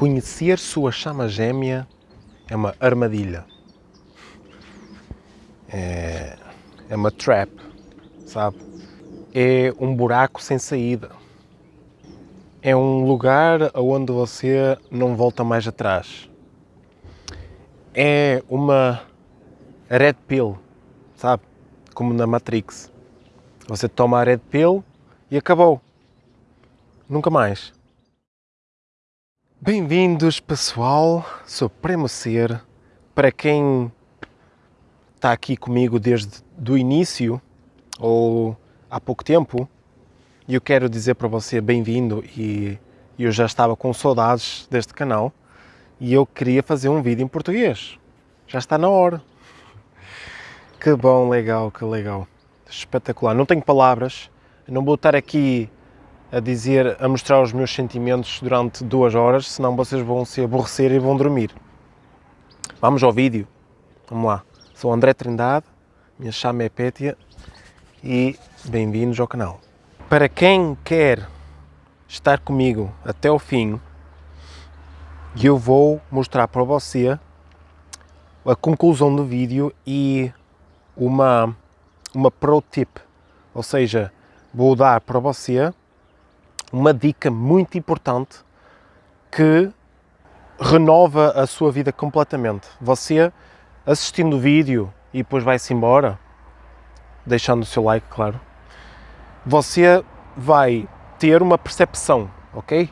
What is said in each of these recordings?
Conhecer sua chama gêmea é uma armadilha. É, é uma trap, sabe? É um buraco sem saída. É um lugar onde você não volta mais atrás. É uma red pill, sabe? Como na Matrix. Você toma a red pill e acabou. Nunca mais. Bem-vindos, pessoal, Supremo Ser. Para quem está aqui comigo desde o início ou há pouco tempo, eu quero dizer para você bem-vindo e eu já estava com saudades deste canal e eu queria fazer um vídeo em português. Já está na hora. Que bom, legal, que legal. Espetacular. Não tenho palavras, não vou estar aqui a dizer, a mostrar os meus sentimentos durante duas horas, senão vocês vão se aborrecer e vão dormir. Vamos ao vídeo. Vamos lá. Sou André Trindade, minha chama é Pétia e bem-vindos ao canal. Para quem quer estar comigo até o fim, eu vou mostrar para você a conclusão do vídeo e uma, uma pro tip, ou seja, vou dar para você uma dica muito importante que renova a sua vida completamente. Você assistindo o vídeo e depois vai-se embora, deixando o seu like, claro, você vai ter uma percepção, ok?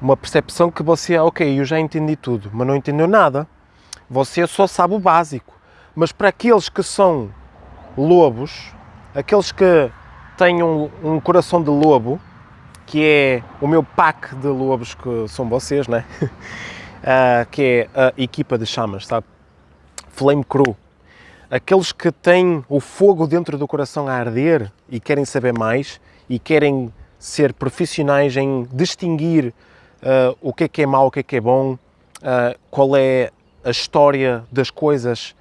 Uma percepção que você, ok, eu já entendi tudo, mas não entendeu nada. Você só sabe o básico. Mas para aqueles que são lobos, aqueles que têm um, um coração de lobo, que é o meu pack de lobos que são vocês, né? uh, que é a equipa de chamas, sabe? Flame Crew. Aqueles que têm o fogo dentro do coração a arder e querem saber mais e querem ser profissionais em distinguir uh, o que é que é mau, o que é que é bom, uh, qual é a história das coisas,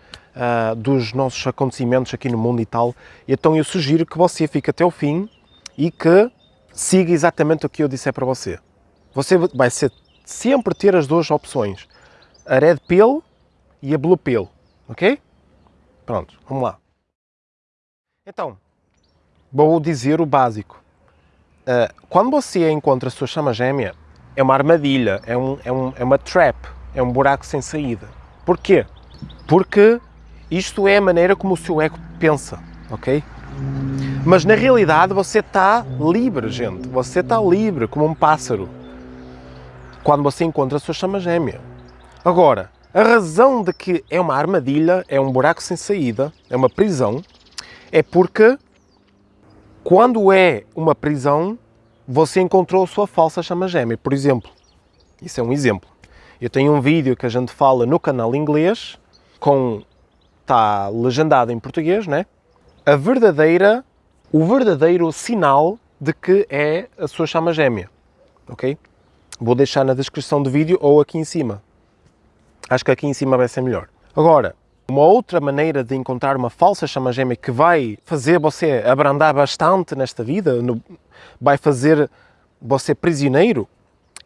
dos nossos acontecimentos aqui no mundo e tal. Então eu sugiro que você fique até o fim e que siga exatamente o que eu disser para você. Você vai ser, sempre ter as duas opções, a Red Pill e a Blue Pill, ok? Pronto, vamos lá. Então, vou dizer o básico. Uh, quando você encontra a sua chama gêmea, é uma armadilha, é, um, é, um, é uma trap, é um buraco sem saída. Porquê? Porque isto é a maneira como o seu ego pensa, ok? Mas na realidade você está livre, gente. Você está livre, como um pássaro. Quando você encontra a sua chama gêmea. Agora, a razão de que é uma armadilha, é um buraco sem saída, é uma prisão, é porque quando é uma prisão, você encontrou a sua falsa chama gêmea. Por exemplo, isso é um exemplo. Eu tenho um vídeo que a gente fala no canal inglês, com está legendado em português, né? A verdadeira o verdadeiro sinal de que é a sua chama gêmea, ok? Vou deixar na descrição do vídeo ou aqui em cima. Acho que aqui em cima vai ser melhor. Agora, uma outra maneira de encontrar uma falsa chama gêmea que vai fazer você abrandar bastante nesta vida, no, vai fazer você prisioneiro,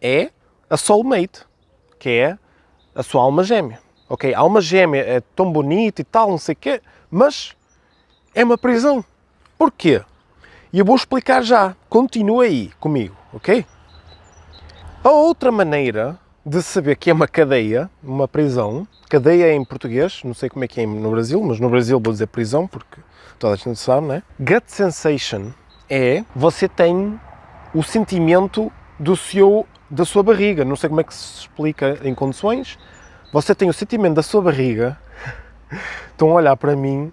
é a soulmate, que é a sua alma gêmea. Ok, a alma gêmea é tão bonita e tal, não sei o quê, mas é uma prisão. Porquê? E eu vou explicar já. Continua aí comigo, ok? A outra maneira de saber que é uma cadeia, uma prisão, cadeia em português, não sei como é que é no Brasil, mas no Brasil vou dizer prisão porque toda a gente sabe, né? Gut sensation é você tem o sentimento do seu, da sua barriga, não sei como é que se explica em condições, você tem o sentimento da sua barriga, estão a olhar para mim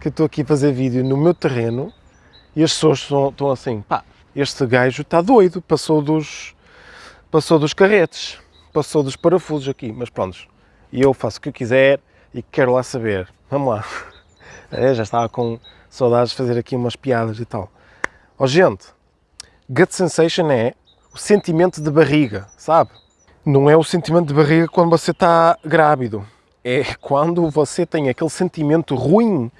que estou aqui a fazer vídeo no meu terreno e as pessoas estão, assim, pá, este gajo está doido, passou dos, passou dos carretes, passou dos parafusos aqui, mas pronto, e eu faço o que eu quiser e quero lá saber, vamos lá. É, já estava com saudades de fazer aqui umas piadas e tal. Ó oh, gente, gut sensation é o sentimento de barriga, sabe? Não é o sentimento de barriga quando você está grávido, é quando você tem aquele sentimento ruim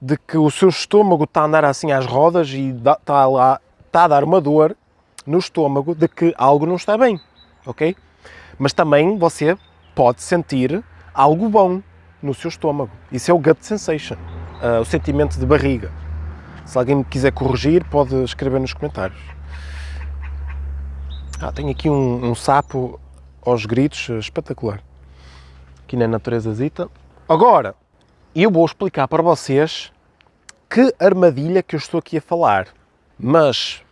de que o seu estômago está a andar assim às rodas e está, lá, está a dar uma dor no estômago de que algo não está bem, ok? Mas também você pode sentir algo bom no seu estômago. Isso é o gut sensation, uh, o sentimento de barriga. Se alguém me quiser corrigir, pode escrever nos comentários. Ah, tenho aqui um, um sapo aos gritos, espetacular. Aqui na natureza zita. Agora, eu vou explicar para vocês que armadilha que eu estou aqui a falar. Mas,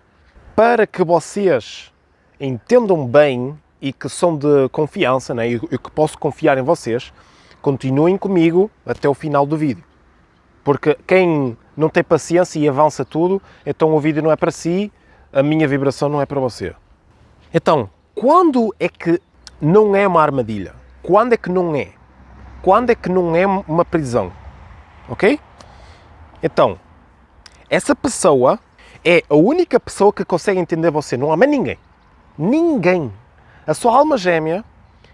para que vocês entendam bem e que são de confiança, né, e que posso confiar em vocês, continuem comigo até o final do vídeo. Porque quem não tem paciência e avança tudo, então o vídeo não é para si, a minha vibração não é para você. Então, quando é que não é uma armadilha? Quando é que não é? Quando é que não é uma prisão? Ok? Então, essa pessoa é a única pessoa que consegue entender você, não há mais ninguém. Ninguém. A sua alma gêmea,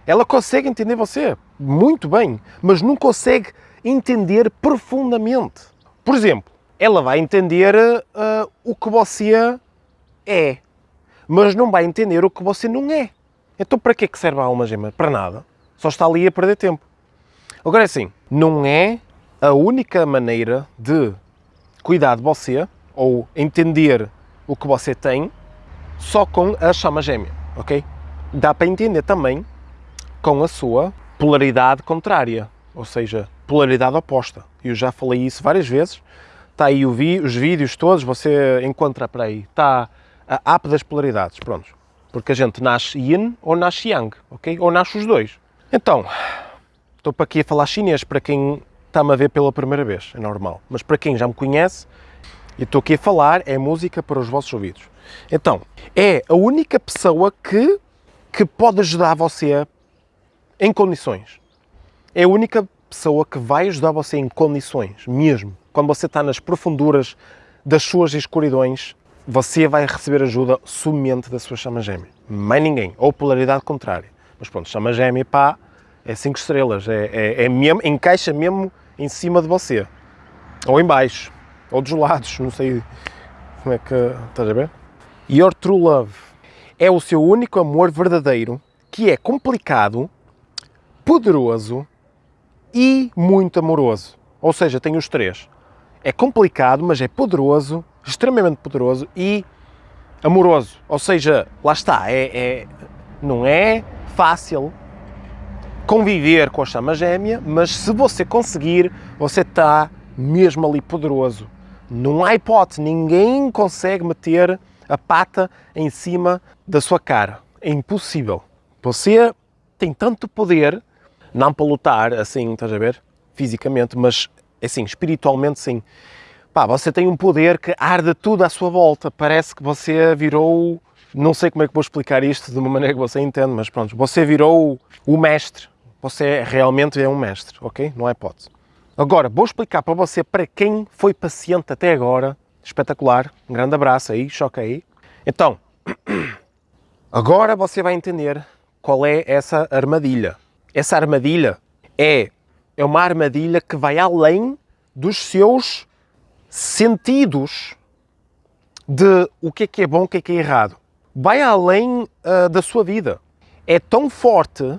ela consegue entender você muito bem, mas não consegue entender profundamente. Por exemplo, ela vai entender uh, o que você é, mas não vai entender o que você não é. Então para que é que serve a alma gêmea? Para nada. Só está ali a perder tempo. Agora é assim, não é a única maneira de cuidar de você ou entender o que você tem só com a chama gêmea, ok? Dá para entender também com a sua polaridade contrária, ou seja, polaridade oposta. Eu já falei isso várias vezes. Está aí os vídeos todos, você encontra para aí. Está a app das polaridades, pronto. Porque a gente nasce yin ou nasce yang, ok? Ou nasce os dois. Então, estou para aqui a falar chinês para quem está-me a ver pela primeira vez, é normal. Mas para quem já me conhece, e estou aqui a falar, é música para os vossos ouvidos. Então, é a única pessoa que, que pode ajudar você em condições. É a única pessoa que vai ajudar você em condições, mesmo. Quando você está nas profunduras das suas escuridões, você vai receber ajuda somente da sua chama gêmea. Mais ninguém. Ou polaridade contrária. Mas pronto, chama gêmea, pá, é 5 estrelas. É, é, é mesmo, encaixa mesmo em cima de você. Ou em baixo. Ou dos lados, não sei como é que... Estás a ver? Your True Love é o seu único amor verdadeiro que é complicado, poderoso e muito amoroso. Ou seja, tem os três. É complicado, mas é poderoso, extremamente poderoso e amoroso. Ou seja, lá está, é, é não é fácil conviver com a chama gêmea, mas se você conseguir, você está mesmo ali poderoso. Não há hipótese, ninguém consegue meter a pata em cima da sua cara. É impossível. Você tem tanto poder, não para lutar assim, estás a ver, fisicamente, mas assim, espiritualmente sim. Pá, você tem um poder que arde tudo à sua volta. Parece que você virou. Não sei como é que vou explicar isto de uma maneira que você entende, mas pronto, você virou o mestre. Você realmente é um mestre, ok? Não é hipótese. Agora, vou explicar para você, para quem foi paciente até agora, espetacular, um grande abraço aí, choca aí. Então, agora você vai entender qual é essa armadilha. Essa armadilha é, é uma armadilha que vai além dos seus sentidos de o que é que é bom, o que é que é errado. Vai além uh, da sua vida. É tão forte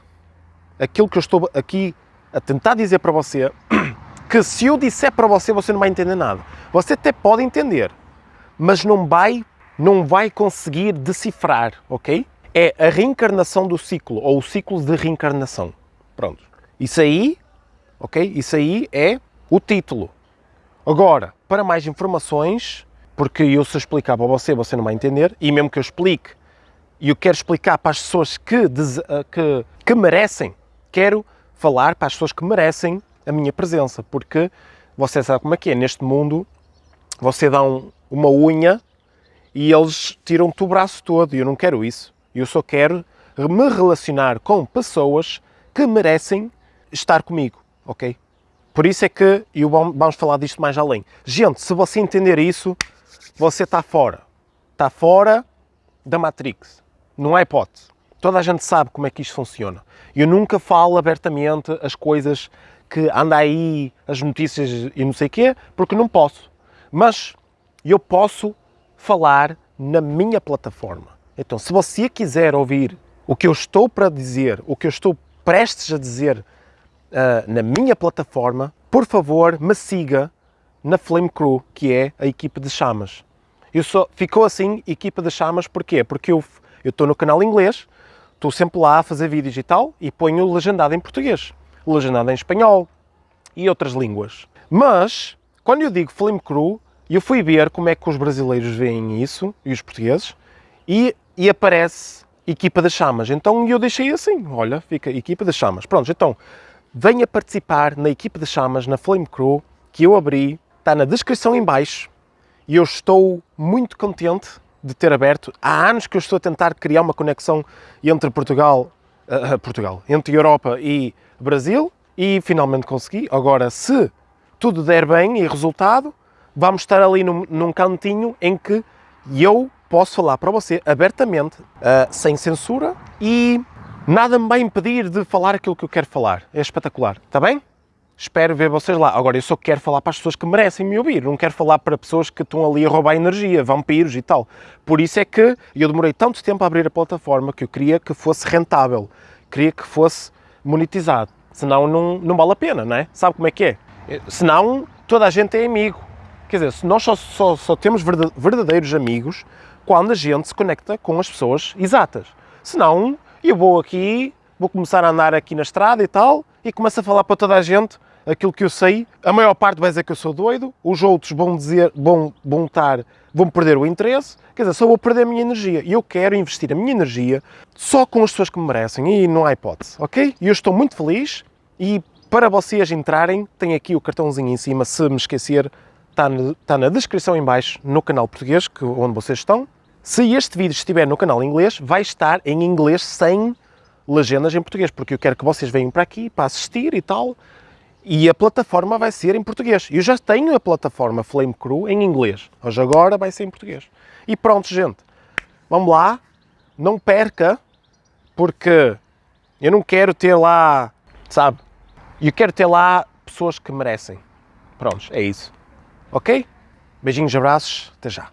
aquilo que eu estou aqui a tentar dizer para você que se eu disser para você, você não vai entender nada. Você até pode entender, mas não vai, não vai conseguir decifrar, ok? É a reencarnação do ciclo, ou o ciclo de reencarnação. Pronto. Isso aí, ok? Isso aí é o título. Agora, para mais informações, porque eu se explicar para você, você não vai entender, e mesmo que eu explique, e eu quero explicar para as pessoas que, eh, que, que merecem, quero falar para as pessoas que merecem a minha presença, porque você sabe como é que é, neste mundo, você dá um, uma unha e eles tiram-te o braço todo, e eu não quero isso. Eu só quero me relacionar com pessoas que merecem estar comigo, ok? Por isso é que, e vamos falar disto mais além. Gente, se você entender isso, você está fora. Está fora da Matrix. Não há hipótese. Toda a gente sabe como é que isto funciona. Eu nunca falo abertamente as coisas que anda aí, as notícias e não sei o quê, porque não posso. Mas eu posso falar na minha plataforma. Então, se você quiser ouvir o que eu estou para dizer, o que eu estou prestes a dizer uh, na minha plataforma, por favor, me siga na Flame Crew, que é a equipa de chamas. Eu ficou assim, equipa de chamas, porquê? Porque eu estou no canal inglês, estou sempre lá a fazer vídeos e tal, e ponho legendado em português, legendado em espanhol e outras línguas. Mas, quando eu digo Flame Crew, eu fui ver como é que os brasileiros veem isso, e os portugueses, e, e aparece equipa das chamas. Então eu deixei assim, olha, fica equipa das chamas. Pronto, então venha participar na equipa das chamas, na Flame Crew, que eu abri, está na descrição em baixo, e eu estou muito contente de ter aberto. Há anos que eu estou a tentar criar uma conexão entre Portugal, uh, Portugal, entre Europa e Brasil, e finalmente consegui. Agora, se tudo der bem e resultado, vamos estar ali num, num cantinho em que eu posso falar para você abertamente, uh, sem censura e nada me vai impedir de falar aquilo que eu quero falar. É espetacular, está bem? Espero ver vocês lá. Agora, eu só quero falar para as pessoas que merecem me ouvir, não quero falar para pessoas que estão ali a roubar energia, vampiros e tal. Por isso é que eu demorei tanto tempo a abrir a plataforma que eu queria que fosse rentável, queria que fosse monetizado. Senão não, não vale a pena, não é? Sabe como é que é? Senão toda a gente é amigo. Quer dizer, nós só, só, só temos verdadeiros amigos quando a gente se conecta com as pessoas exatas. Senão, eu vou aqui, vou começar a andar aqui na estrada e tal, e começo a falar para toda a gente aquilo que eu sei. A maior parte vai dizer que eu sou doido, os outros vão dizer, vão, vão estar, vão perder o interesse, quer dizer, só vou perder a minha energia. E eu quero investir a minha energia só com as pessoas que me merecem, e não há hipótese, ok? E eu estou muito feliz, e para vocês entrarem, tem aqui o cartãozinho em cima, se me esquecer, está, está na descrição em baixo, no canal português, que, onde vocês estão. Se este vídeo estiver no canal inglês, vai estar em inglês sem legendas em português, porque eu quero que vocês venham para aqui para assistir e tal, e a plataforma vai ser em português. Eu já tenho a plataforma Flame Crew em inglês, hoje agora vai ser em português. E pronto, gente, vamos lá, não perca, porque eu não quero ter lá, sabe, eu quero ter lá pessoas que merecem. Prontos, é isso. Ok? Beijinhos, abraços, até já.